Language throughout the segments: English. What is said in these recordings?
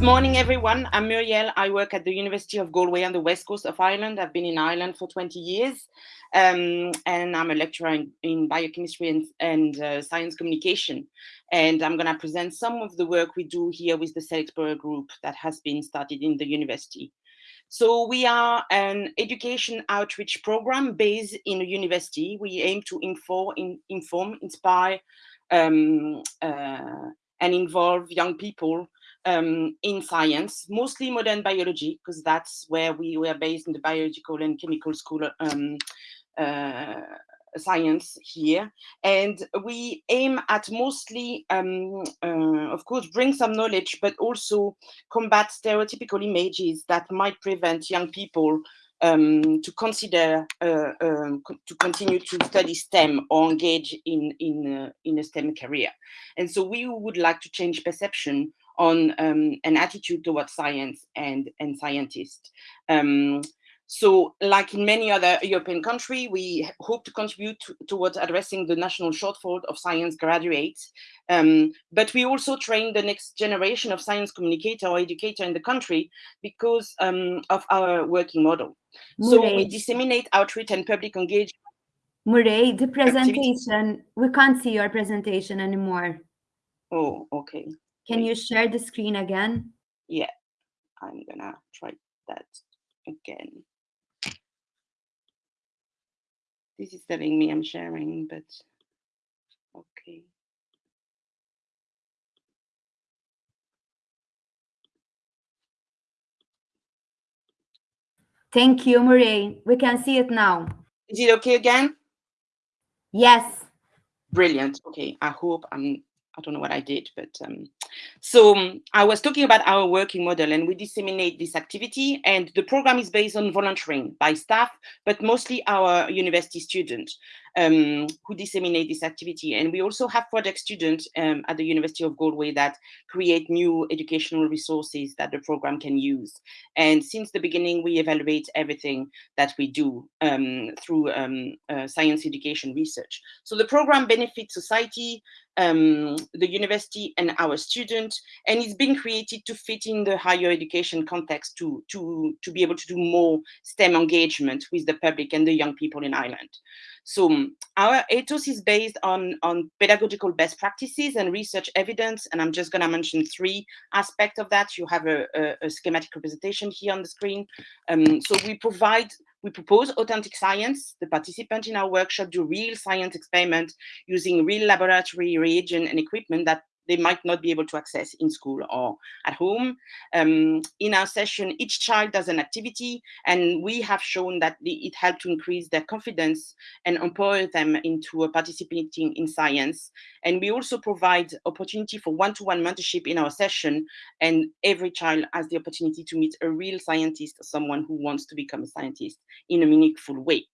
Good morning, everyone. I'm Muriel. I work at the University of Galway on the west coast of Ireland. I've been in Ireland for 20 years, um, and I'm a lecturer in, in biochemistry and, and uh, science communication. And I'm going to present some of the work we do here with the Cell group that has been started in the university. So we are an education outreach program based in a university. We aim to inform, in, inform inspire, um, uh, and involve young people um, in science, mostly modern biology, because that's where we were based in the biological and chemical school um, uh, science here. And we aim at mostly, um, uh, of course, bring some knowledge, but also combat stereotypical images that might prevent young people um, to consider uh, um, co to continue to study STEM or engage in in uh, in a STEM career. And so we would like to change perception on um, an attitude towards science and, and scientists. Um, so like in many other European countries, we hope to contribute to, towards addressing the national shortfall of science graduates. Um, but we also train the next generation of science communicator or educator in the country because um, of our working model. So we disseminate outreach and public engagement. Murray, the presentation, we can't see your presentation anymore. Oh, okay. Can you share the screen again? Yeah, I'm gonna try that again. This is telling me I'm sharing, but okay. Thank you, Marie. We can see it now. Is it okay again? Yes. Brilliant. Okay, I hope I'm I don't know what I did, but um, so um, I was talking about our working model and we disseminate this activity and the program is based on volunteering by staff, but mostly our university students um, who disseminate this activity. And we also have project students um, at the University of Galway that create new educational resources that the program can use. And since the beginning, we evaluate everything that we do um, through um, uh, science education research. So the program benefits society, um, the university and our students, and it's been created to fit in the higher education context to, to, to be able to do more STEM engagement with the public and the young people in Ireland. So our ethos is based on, on pedagogical best practices and research evidence, and I'm just going to mention three aspects of that. You have a, a, a schematic representation here on the screen. Um, so we provide we propose authentic science. The participants in our workshop do real science experiments using real laboratory reagent and equipment that they might not be able to access in school or at home. Um, in our session, each child does an activity, and we have shown that the, it helped to increase their confidence and empower them into participating in science. And we also provide opportunity for one-to-one -one mentorship in our session, and every child has the opportunity to meet a real scientist, someone who wants to become a scientist in a meaningful way.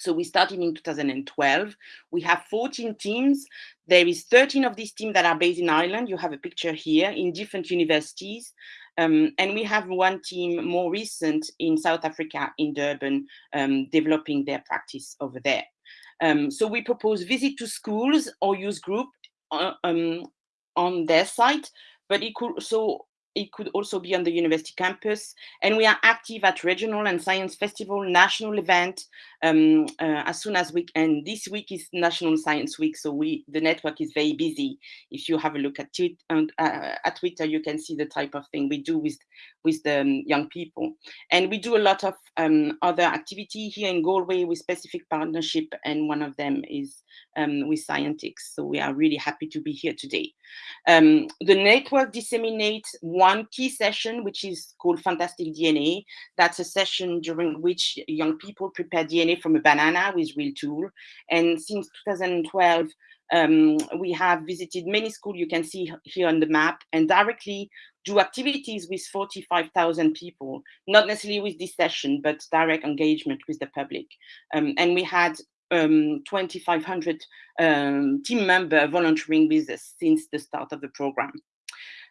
So we started in 2012. We have 14 teams. There is 13 of these teams that are based in Ireland. You have a picture here in different universities. Um, and we have one team more recent in South Africa, in Durban, um, developing their practice over there. Um, so we propose visit to schools or use group uh, um, on their site, but it could also it could also be on the university campus. And we are active at regional and science festival, national event, um, uh, as soon as we, and this week is National Science Week, so we, the network is very busy. If you have a look at, tweet, uh, at Twitter, you can see the type of thing we do with, with the um, young people. And we do a lot of um, other activity here in Galway with specific partnership, and one of them is um, with Scientix. So we are really happy to be here today. Um, the network disseminates one key session, which is called Fantastic DNA. That's a session during which young people prepare DNA from a banana with real tool. And since 2012, um, we have visited many schools you can see here on the map and directly do activities with 45,000 people, not necessarily with this session, but direct engagement with the public. Um, and we had um, 2,500 um, team member volunteering with us since the start of the program.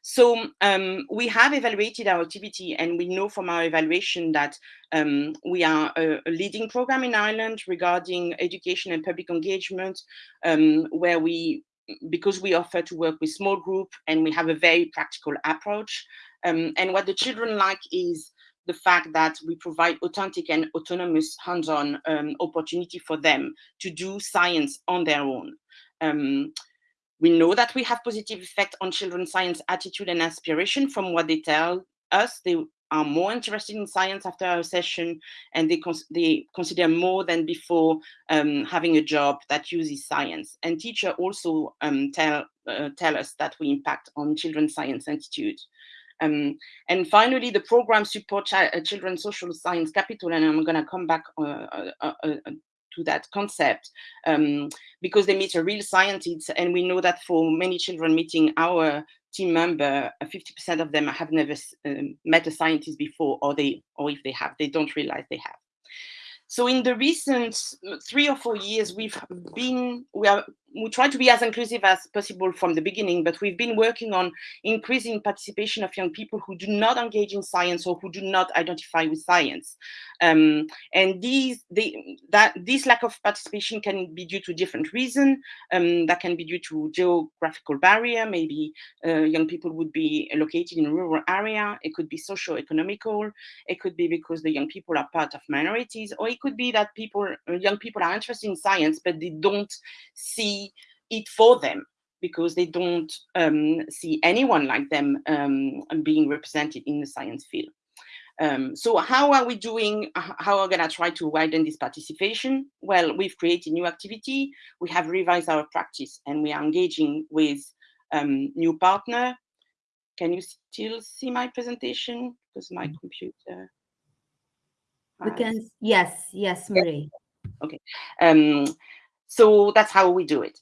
So um, we have evaluated our activity and we know from our evaluation that um, we are a, a, leading program in Ireland regarding education and public engagement, um, where we because we offer to work with small group and we have a very practical approach, Um, and what the children like is the fact that we provide authentic and autonomous hands-on um, opportunity for them to do science on their own. Um, we know that we have positive effect on children's science attitude and aspiration from what they tell us. They are more interested in science after our session and they, cons they consider more than before um, having a job that uses science. And teachers also um, tell, uh, tell us that we impact on children's science attitude. Um, and finally, the program supports uh, children's social science capital, and I'm going to come back uh, uh, uh, uh to that concept um, because they meet a real scientist, and we know that for many children meeting our team member, 50% of them have never um, met a scientist before, or they, or if they have, they don't realize they have. So in the recent three or four years, we've been, we are we try to be as inclusive as possible from the beginning, but we've been working on increasing participation of young people who do not engage in science or who do not identify with science. Um, and these, they, that, this lack of participation can be due to different reasons. Um, that can be due to geographical barrier. Maybe uh, young people would be located in a rural area. It could be socio-economical. It could be because the young people are part of minorities, or it could be that people, young people are interested in science, but they don't see it for them because they don't um, see anyone like them um, being represented in the science field. Um, so how are we doing, how are we gonna try to widen this participation? Well, we've created new activity, we have revised our practice and we are engaging with um, new partner. Can you still see my presentation? Because my mm. computer. We can, yes, yes, Marie. Okay, um, so that's how we do it.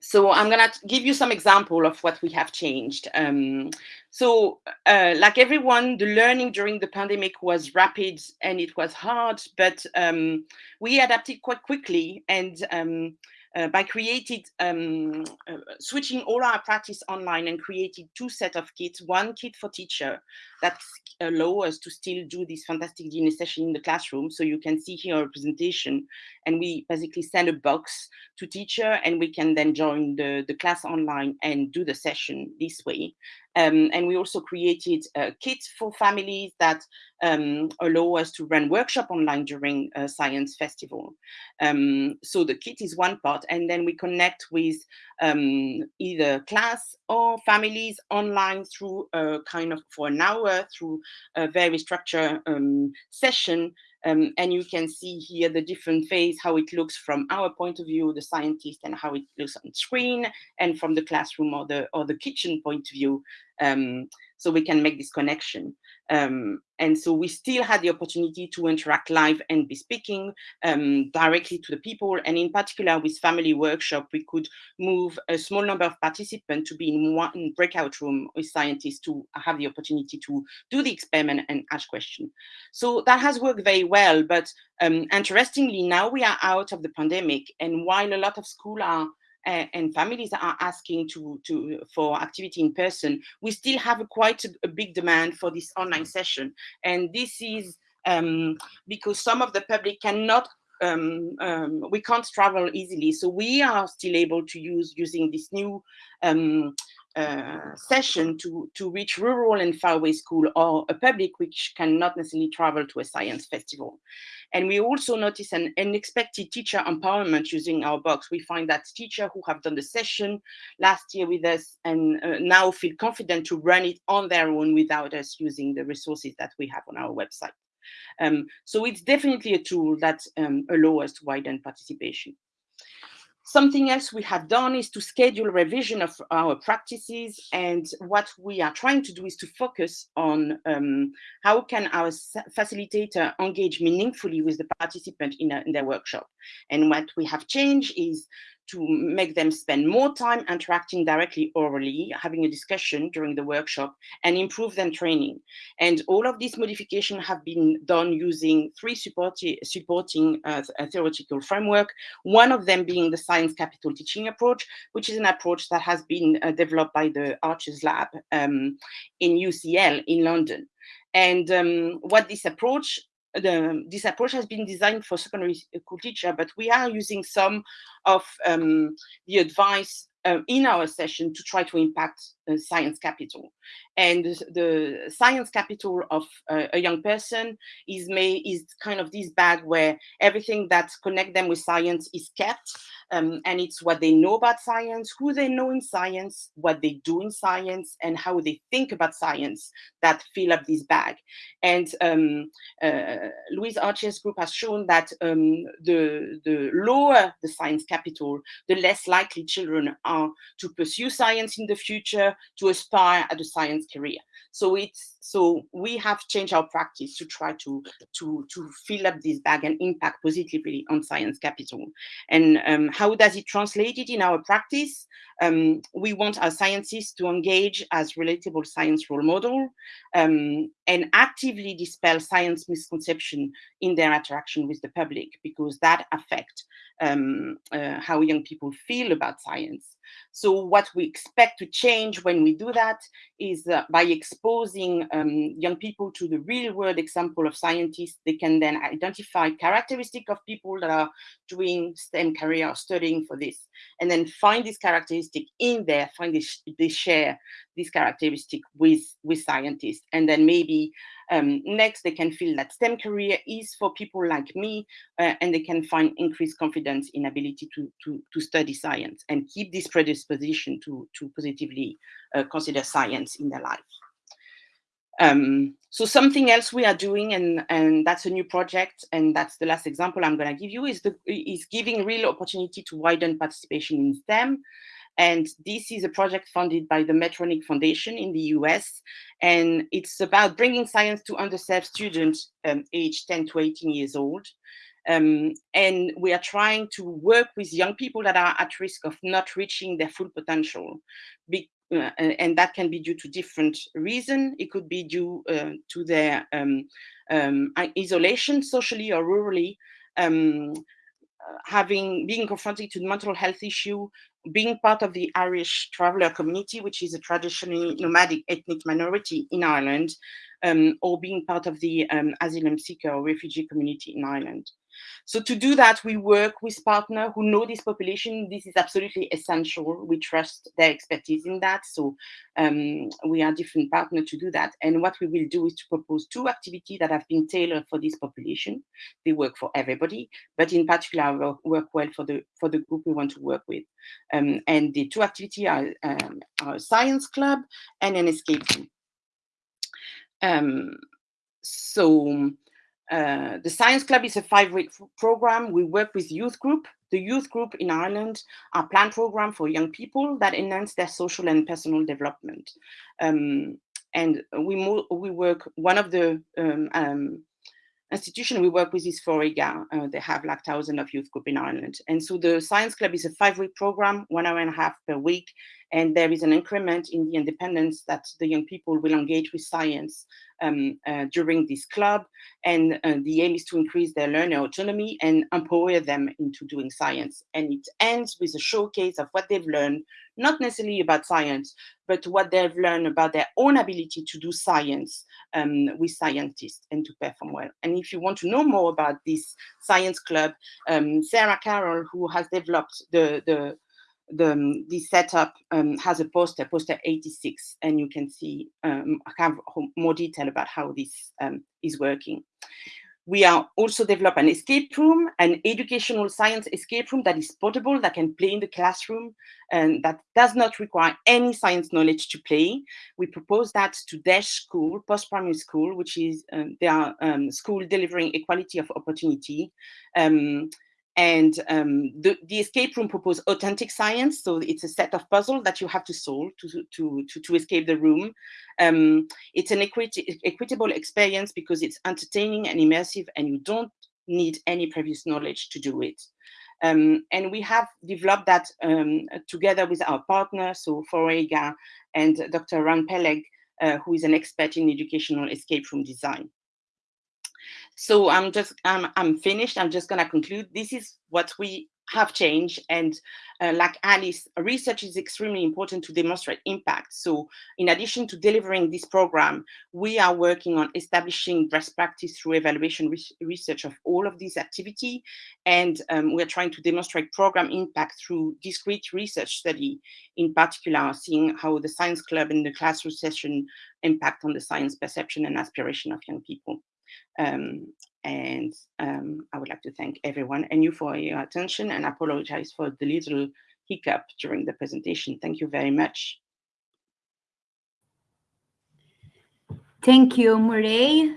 So I'm gonna give you some example of what we have changed. Um, so uh, like everyone, the learning during the pandemic was rapid and it was hard, but um, we adapted quite quickly and um, uh, by created um, uh, switching all our practice online and created two set of kits, one kit for teacher that allow us to still do this fantastic DNA session in the classroom. So you can see here a presentation and we basically send a box to teacher and we can then join the, the class online and do the session this way. Um, and we also created a kit for families that um, allow us to run workshop online during a science festival. Um, so the kit is one part, and then we connect with um, either class or families online through a kind of for an hour through a very structured um, session um, and you can see here the different phase, how it looks from our point of view, the scientist, and how it looks on screen, and from the classroom or the or the kitchen point of view. Um, so we can make this connection. Um, and so we still had the opportunity to interact live and be speaking um, directly to the people. And in particular with family workshop, we could move a small number of participants to be in one breakout room with scientists to have the opportunity to do the experiment and ask questions. So that has worked very well. But um, interestingly, now we are out of the pandemic. And while a lot of schools are and families are asking to, to for activity in person, we still have a quite a, a big demand for this online session. And this is um, because some of the public cannot um, um, we can't travel easily. So we are still able to use using this new um, uh, session to, to reach rural and faraway school or a public which cannot necessarily travel to a science festival. And we also notice an unexpected teacher empowerment using our box. We find that teachers who have done the session last year with us and uh, now feel confident to run it on their own without us using the resources that we have on our website. Um, so it's definitely a tool that um, allows us to widen participation. Something else we have done is to schedule revision of our practices. And what we are trying to do is to focus on um, how can our facilitator engage meaningfully with the participant in, a, in their workshop. And what we have changed is to make them spend more time interacting directly orally, having a discussion during the workshop, and improve their training. And all of these modifications have been done using three supporti supporting uh, theoretical framework, one of them being the science capital teaching approach, which is an approach that has been uh, developed by the Archer's Lab um, in UCL in London. And um, what this approach the, this approach has been designed for secondary school teacher, but we are using some of um, the advice uh, in our session to try to impact uh, science capital. And the science capital of uh, a young person is made is kind of this bag where everything that connect them with science is kept. Um, and it's what they know about science, who they know in science, what they do in science, and how they think about science that fill up this bag. And um, uh, Louise Archer's group has shown that um, the, the lower the science capital, the less likely children are to pursue science in the future, to aspire at a science career. So it's so we have changed our practice to try to to to fill up this bag and impact positively on science capital. And um, how does it translate it in our practice? Um, we want our scientists to engage as relatable science role model um, and actively dispel science misconception in their interaction with the public because that affect um, uh, how young people feel about science. So what we expect to change when we do that is uh, by exposing um, young people to the real world example of scientists, they can then identify characteristic of people that are doing STEM career or studying for this, and then find this characteristic in there, find this, they share this characteristic with, with scientists, and then maybe um, next, they can feel that STEM career is for people like me, uh, and they can find increased confidence in ability to, to, to study science and keep this predisposition to, to positively uh, consider science in their life. Um, so something else we are doing, and, and that's a new project, and that's the last example I'm going to give you, is, the, is giving real opportunity to widen participation in STEM. And this is a project funded by the Medtronic Foundation in the US. And it's about bringing science to underserved students um, aged 10 to 18 years old. Um, and we are trying to work with young people that are at risk of not reaching their full potential. Be uh, and that can be due to different reasons. It could be due uh, to their um, um, isolation socially or rurally, um, uh, having being confronted to mental health issue, being part of the Irish traveller community, which is a traditionally nomadic ethnic minority in Ireland, um, or being part of the um, asylum seeker or refugee community in Ireland. So to do that, we work with partners who know this population. This is absolutely essential. We trust their expertise in that. So um, we are different partners to do that. And what we will do is to propose two activities that have been tailored for this population. They work for everybody, but in particular work well for the for the group we want to work with. Um, and the two activities are, um, science club and an escape room. Um, so uh, the Science Club is a five-week program. We work with youth group. The youth group in Ireland are planned program for young people that enhance their social and personal development. Um, and we, we work, one of the um, um, institution we work with is Foróige. Uh, they have like thousands of youth group in Ireland. And so the Science Club is a five-week program, one hour and a half per week. And there is an increment in the independence that the young people will engage with science um, uh, during this club. And uh, the aim is to increase their learner autonomy and empower them into doing science. And it ends with a showcase of what they've learned, not necessarily about science, but what they've learned about their own ability to do science um, with scientists and to perform well. And if you want to know more about this science club, um, Sarah Carroll, who has developed the, the the um, the setup um, has a poster, poster 86, and you can see um, have more detail about how this um, is working. We are also develop an escape room, an educational science escape room that is portable, that can play in the classroom, and that does not require any science knowledge to play. We propose that to DEIS School, post-primary school, which is um, their um, school delivering equality of opportunity. Um, and um, the, the, escape room proposes authentic science. So it's a set of puzzles that you have to solve to, to, to, to escape the room. Um, it's an equity, equitable experience because it's entertaining and immersive and you don't need any previous knowledge to do it. Um, and we have developed that um, together with our partner, so Foróige and Dr. Ran Peleg, uh, who is an expert in educational escape room design. So I'm just, I'm, I'm finished. I'm just gonna conclude. This is what we have changed and uh, like Alice, research is extremely important to demonstrate impact. So in addition to delivering this program, we are working on establishing best practice through evaluation re research of all of this activity. And um, we're trying to demonstrate program impact through discrete research study, in particular, seeing how the science club and the classroom session impact on the science perception and aspiration of young people. Um, and um, I would like to thank everyone and you for your attention and apologize for the little hiccup during the presentation. Thank you very much. Thank you, Murray.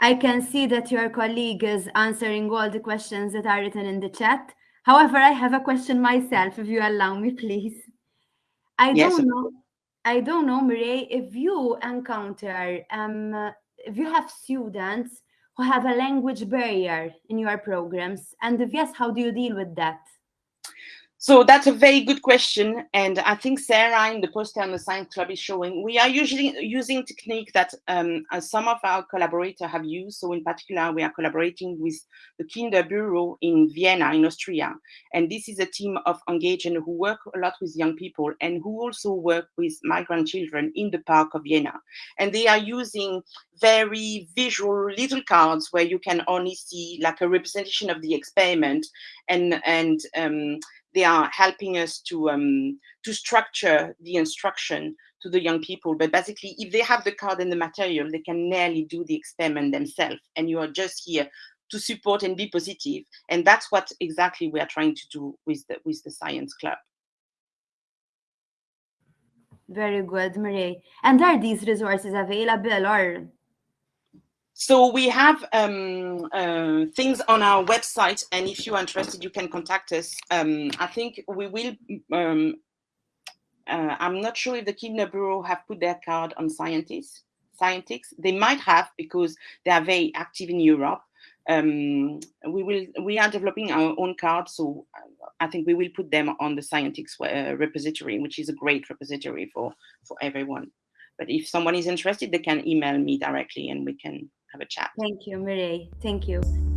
I can see that your colleague is answering all the questions that are written in the chat. However, I have a question myself, if you allow me, please. I yes. don't know, I don't know, Murray, if you encounter, um, if you have students who have a language barrier in your programs? And if yes, how do you deal with that? So that's a very good question. And I think Sarah in the poster on the Science Club is showing, we are usually using technique that um, uh, some of our collaborators have used. So in particular, we are collaborating with the Kinderbüro in Vienna, in Austria. And this is a team of engaged who work a lot with young people and who also work with migrant children in the park of Vienna. And they are using very visual little cards where you can only see like a representation of the experiment and, and um, they are helping us to um, to structure the instruction to the young people. But basically, if they have the card and the material, they can nearly do the experiment themselves. And you are just here to support and be positive. And that's what exactly we are trying to do with the, with the Science Club. Very good, Marie. And are these resources available or so we have um, uh, things on our website, and if you're interested, you can contact us. Um, I think we will. Um, uh, I'm not sure if the Kinderbüro have put their card on Scientix. Scientix, they might have because they are very active in Europe. Um, we will. We are developing our own card, so I think we will put them on the Scientix uh, repository, which is a great repository for for everyone. But if someone is interested, they can email me directly, and we can have a chat. Thank you, Mireille. Thank you.